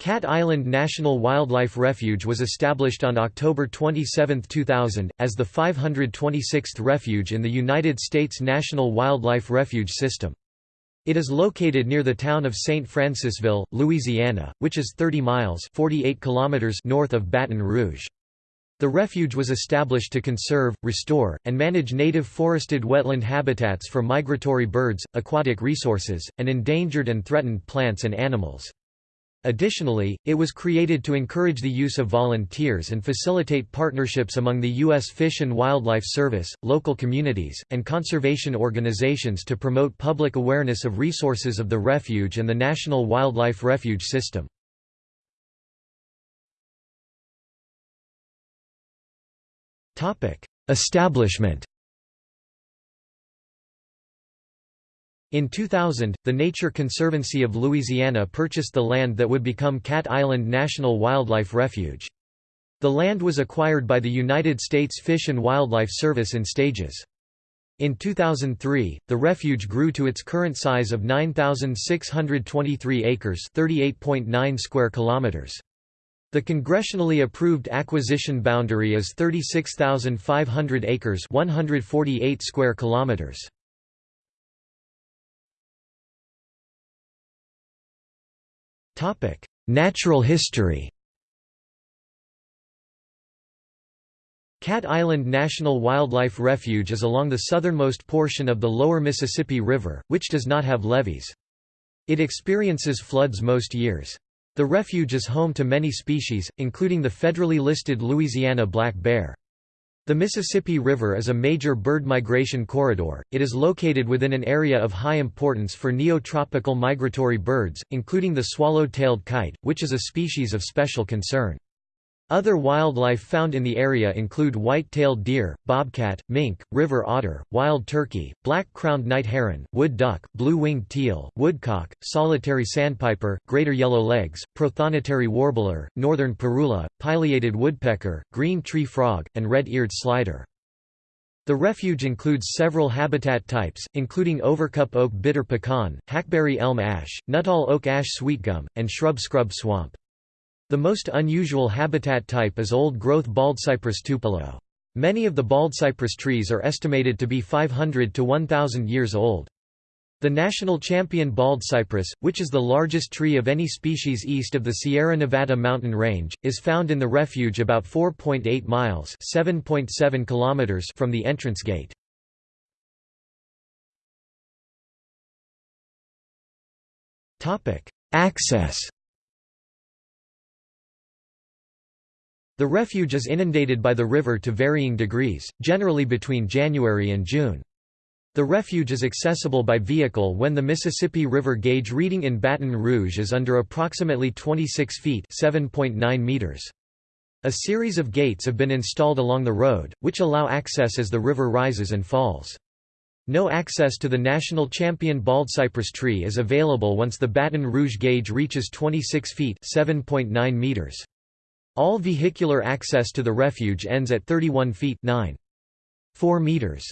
Cat Island National Wildlife Refuge was established on October 27, 2000, as the 526th refuge in the United States National Wildlife Refuge System. It is located near the town of St. Francisville, Louisiana, which is 30 miles 48 kilometers north of Baton Rouge. The refuge was established to conserve, restore, and manage native forested wetland habitats for migratory birds, aquatic resources, and endangered and threatened plants and animals. Additionally, it was created to encourage the use of volunteers and facilitate partnerships among the U.S. Fish and Wildlife Service, local communities, and conservation organizations to promote public awareness of resources of the refuge and the National Wildlife Refuge System. Establishment In 2000, the Nature Conservancy of Louisiana purchased the land that would become Cat Island National Wildlife Refuge. The land was acquired by the United States Fish and Wildlife Service in stages. In 2003, the refuge grew to its current size of 9,623 acres (38.9 square kilometers). The congressionally approved acquisition boundary is 36,500 acres (148 square kilometers). Natural history Cat Island National Wildlife Refuge is along the southernmost portion of the lower Mississippi River, which does not have levees. It experiences floods most years. The refuge is home to many species, including the federally listed Louisiana black bear. The Mississippi River is a major bird migration corridor. It is located within an area of high importance for neotropical migratory birds, including the swallow-tailed kite, which is a species of special concern. Other wildlife found in the area include white-tailed deer, bobcat, mink, river otter, wild turkey, black-crowned night heron, wood duck, blue-winged teal, woodcock, solitary sandpiper, greater yellow legs, prothonotary warbler, northern parula, pileated woodpecker, green tree frog, and red-eared slider. The refuge includes several habitat types, including overcup oak bitter pecan, hackberry elm ash, nuttall oak ash sweetgum, and shrub scrub swamp. The most unusual habitat type is old-growth baldcypress tupelo. Many of the baldcypress trees are estimated to be 500 to 1,000 years old. The national champion baldcypress, which is the largest tree of any species east of the Sierra Nevada mountain range, is found in the refuge about 4.8 miles (7.7 kilometers) from the entrance gate. Topic: Access The refuge is inundated by the river to varying degrees, generally between January and June. The refuge is accessible by vehicle when the Mississippi River gauge reading in Baton Rouge is under approximately 26 feet (7.9 meters). A series of gates have been installed along the road, which allow access as the river rises and falls. No access to the national champion bald cypress tree is available once the Baton Rouge gauge reaches 26 feet (7.9 meters). All vehicular access to the refuge ends at 31 feet 9. 4 meters.